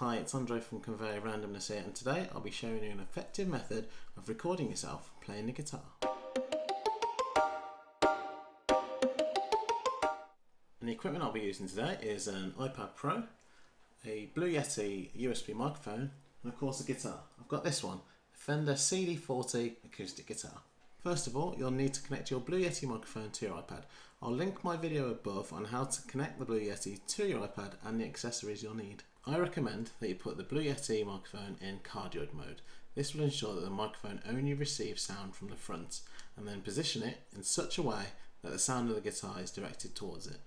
Hi, it's Andre from Conveyor Randomness here, and today I'll be showing you an effective method of recording yourself playing the guitar. And the equipment I'll be using today is an iPad Pro, a Blue Yeti USB microphone, and of course a guitar. I've got this one, a Fender CD40 acoustic guitar. First of all, you'll need to connect your Blue Yeti microphone to your iPad. I'll link my video above on how to connect the Blue Yeti to your iPad and the accessories you'll need. I recommend that you put the Blue Yeti microphone in cardioid mode. This will ensure that the microphone only receives sound from the front and then position it in such a way that the sound of the guitar is directed towards it.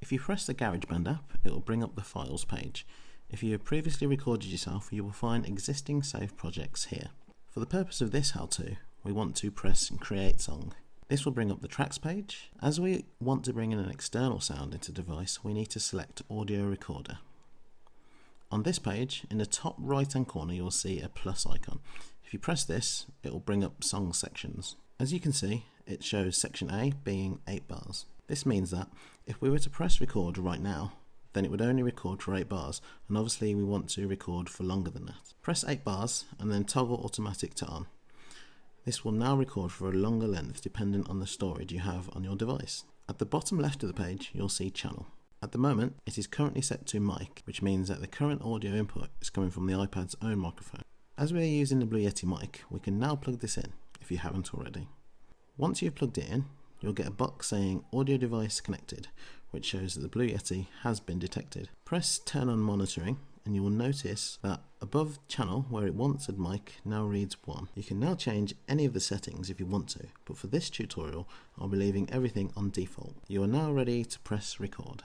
If you press the GarageBand app, it will bring up the files page. If you have previously recorded yourself, you will find existing saved projects here. For the purpose of this how-to, we want to press create song. This will bring up the tracks page. As we want to bring in an external sound into the device, we need to select audio recorder. On this page, in the top right hand corner, you'll see a plus icon. If you press this, it will bring up song sections. As you can see, it shows section A being 8 bars. This means that if we were to press record right now, then it would only record for 8 bars, and obviously we want to record for longer than that. Press 8 bars and then toggle automatic to on. This will now record for a longer length dependent on the storage you have on your device. At the bottom left of the page, you'll see channel. At the moment, it is currently set to mic, which means that the current audio input is coming from the iPad's own microphone. As we are using the Blue Yeti mic, we can now plug this in, if you haven't already. Once you've plugged it in, you'll get a box saying audio device connected, which shows that the Blue Yeti has been detected. Press turn on monitoring and you will notice that above channel where it once said mic now reads 1. You can now change any of the settings if you want to, but for this tutorial I'll be leaving everything on default. You are now ready to press record.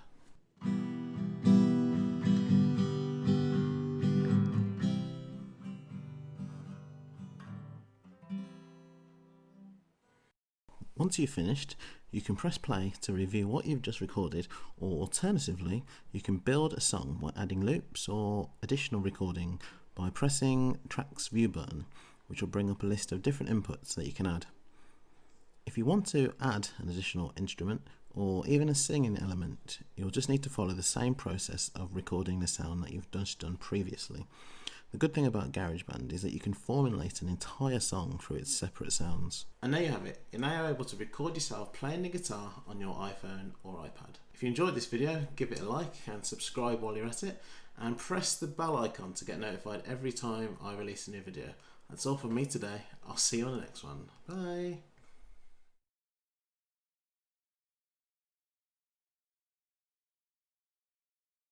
Once you've finished, you can press play to review what you've just recorded, or alternatively, you can build a song by adding loops or additional recording by pressing Tracks View button, which will bring up a list of different inputs that you can add. If you want to add an additional instrument or even a singing element, you'll just need to follow the same process of recording the sound that you've just done previously. The good thing about GarageBand is that you can formulate an entire song through its separate sounds. And there you have it. You're now able to record yourself playing the guitar on your iPhone or iPad. If you enjoyed this video, give it a like and subscribe while you're at it and press the bell icon to get notified every time I release a new video. That's all from me today. I'll see you on the next one. Bye.